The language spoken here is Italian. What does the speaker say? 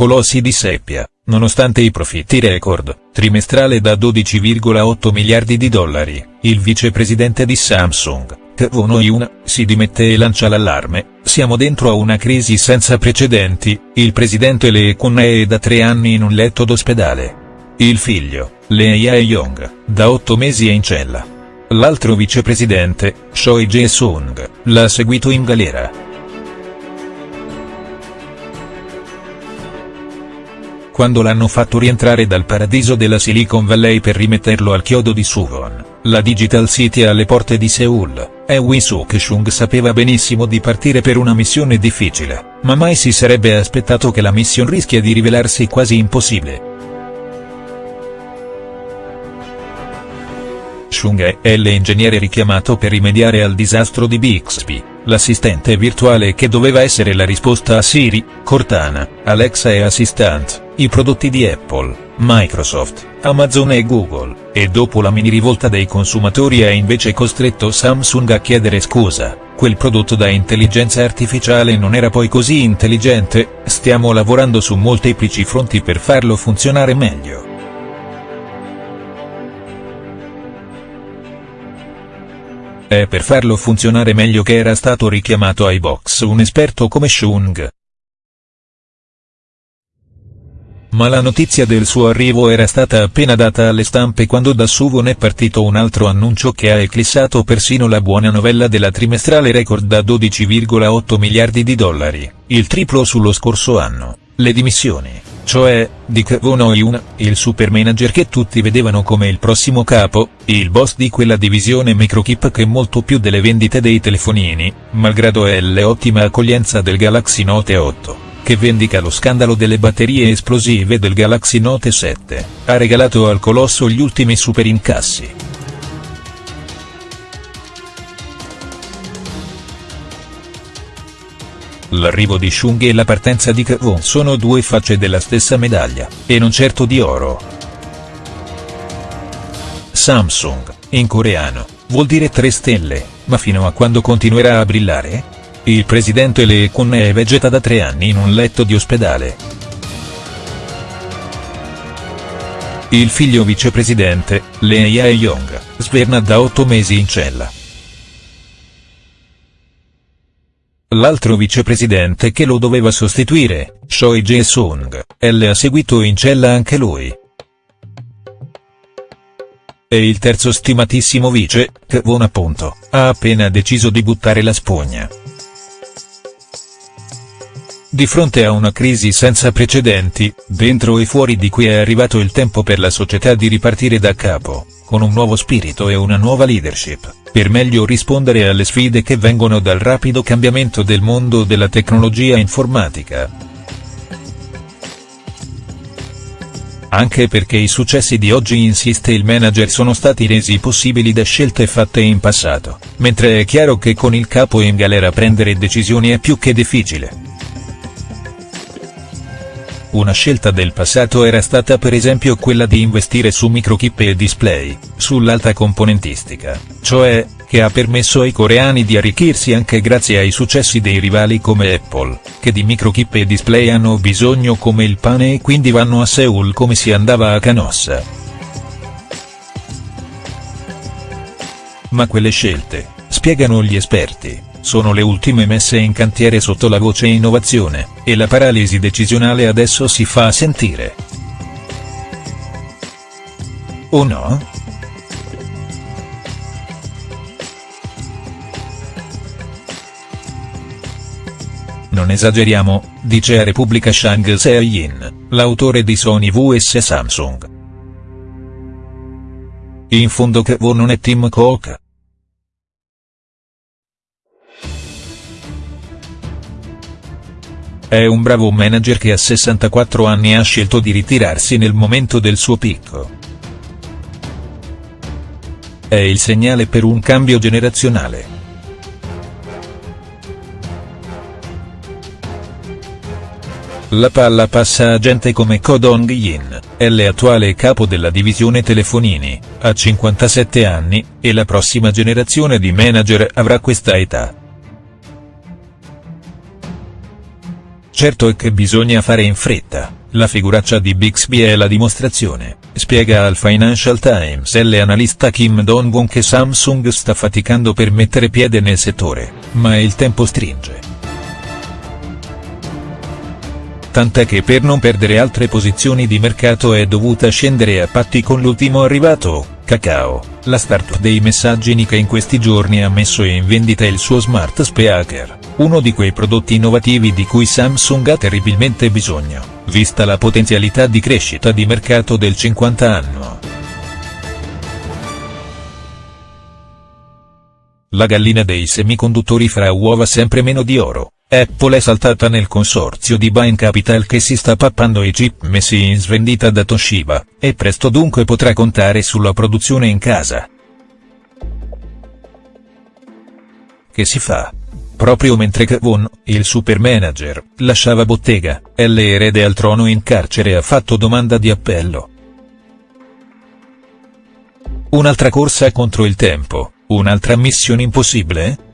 colossi di seppia, nonostante i profitti record, trimestrale da 12,8 miliardi di dollari, il vicepresidente di Samsung, Kwon Yoon, si dimette e lancia l'allarme, siamo dentro a una crisi senza precedenti, il presidente Lee Kun è da tre anni in un letto d'ospedale. Il figlio, Lee Jae-yong, da otto mesi è in cella. L'altro vicepresidente, Choi Jae-sung, l'ha seguito in galera. Quando l'hanno fatto rientrare dal paradiso della Silicon Valley per rimetterlo al chiodo di Suwon, la Digital City alle porte di Seoul, Ewi Suk-chung sapeva benissimo di partire per una missione difficile, ma mai si sarebbe aspettato che la mission rischia di rivelarsi quasi impossibile. Chung è l'ingegnere richiamato per rimediare al disastro di Bixby, l'assistente virtuale che doveva essere la risposta a Siri, Cortana, Alexa e Assistant, i prodotti di Apple, Microsoft, Amazon e Google, e dopo la mini rivolta dei consumatori ha invece costretto Samsung a chiedere scusa, quel prodotto da intelligenza artificiale non era poi così intelligente, stiamo lavorando su molteplici fronti per farlo funzionare meglio. È per farlo funzionare meglio che era stato richiamato ai box un esperto come Chung. Ma la notizia del suo arrivo era stata appena data alle stampe quando da Suwon è partito un altro annuncio che ha eclissato persino la buona novella della trimestrale record da 12,8 miliardi di dollari, il triplo sullo scorso anno, le dimissioni cioè, di Kwon Yoon, il super manager che tutti vedevano come il prossimo capo, il boss di quella divisione microchip che molto più delle vendite dei telefonini, malgrado l'ottima accoglienza del Galaxy Note 8, che vendica lo scandalo delle batterie esplosive del Galaxy Note 7, ha regalato al colosso gli ultimi super incassi. L'arrivo di Chung e la partenza di Kwon sono due facce della stessa medaglia, e non certo di oro. Samsung, in coreano, vuol dire tre stelle, ma fino a quando continuerà a brillare? Il presidente è vegeta da tre anni in un letto di ospedale. Il figlio vicepresidente, Lee Jae-yong, sverna da otto mesi in cella. L'altro vicepresidente che lo doveva sostituire, Choi Jae-sung, L ha seguito in cella anche lui. E il terzo stimatissimo vice, Kwon appunto, ha appena deciso di buttare la spugna. Di fronte a una crisi senza precedenti, dentro e fuori di cui è arrivato il tempo per la società di ripartire da capo, con un nuovo spirito e una nuova leadership per meglio rispondere alle sfide che vengono dal rapido cambiamento del mondo della tecnologia informatica. Anche perché i successi di oggi insiste il manager sono stati resi possibili da scelte fatte in passato, mentre è chiaro che con il capo in galera prendere decisioni è più che difficile. Una scelta del passato era stata per esempio quella di investire su microchip e display, sull'alta componentistica, cioè, che ha permesso ai coreani di arricchirsi anche grazie ai successi dei rivali come Apple, che di microchip e display hanno bisogno come il pane e quindi vanno a Seoul come si andava a Canossa. Ma quelle scelte, spiegano gli esperti, sono le ultime messe in cantiere sotto la voce innovazione, e la paralisi decisionale adesso si fa sentire. O no?. Non esageriamo, dice a Repubblica Shang Se-yin, l'autore di Sony vs Samsung. In fondo che non è Tim Cook. È un bravo manager che a 64 anni ha scelto di ritirarsi nel momento del suo picco. È il segnale per un cambio generazionale. La palla passa a gente come Ko Dong-yin, l'attuale capo della divisione telefonini, ha 57 anni, e la prossima generazione di manager avrà questa età. Certo è che bisogna fare in fretta, la figuraccia di Bixby è la dimostrazione, spiega al Financial Times l'analista Kim Dong-won che Samsung sta faticando per mettere piede nel settore, ma il tempo stringe. tant'è che per non perdere altre posizioni di mercato è dovuta scendere a patti con l'ultimo arrivato, Kakao, la startup dei messaggini che in questi giorni ha messo in vendita il suo smart speaker, uno di quei prodotti innovativi di cui Samsung ha terribilmente bisogno, vista la potenzialità di crescita di mercato del 50 anno. La gallina dei semiconduttori fra uova sempre meno di oro. Apple è saltata nel consorzio di Bain Capital che si sta pappando i chip messi in svendita da Toshiba, e presto dunque potrà contare sulla produzione in casa. Che si fa? Proprio mentre Kevon, il super manager, lasciava bottega, L erede al trono in carcere ha fatto domanda di appello. Un'altra corsa contro il tempo, un'altra missione impossibile?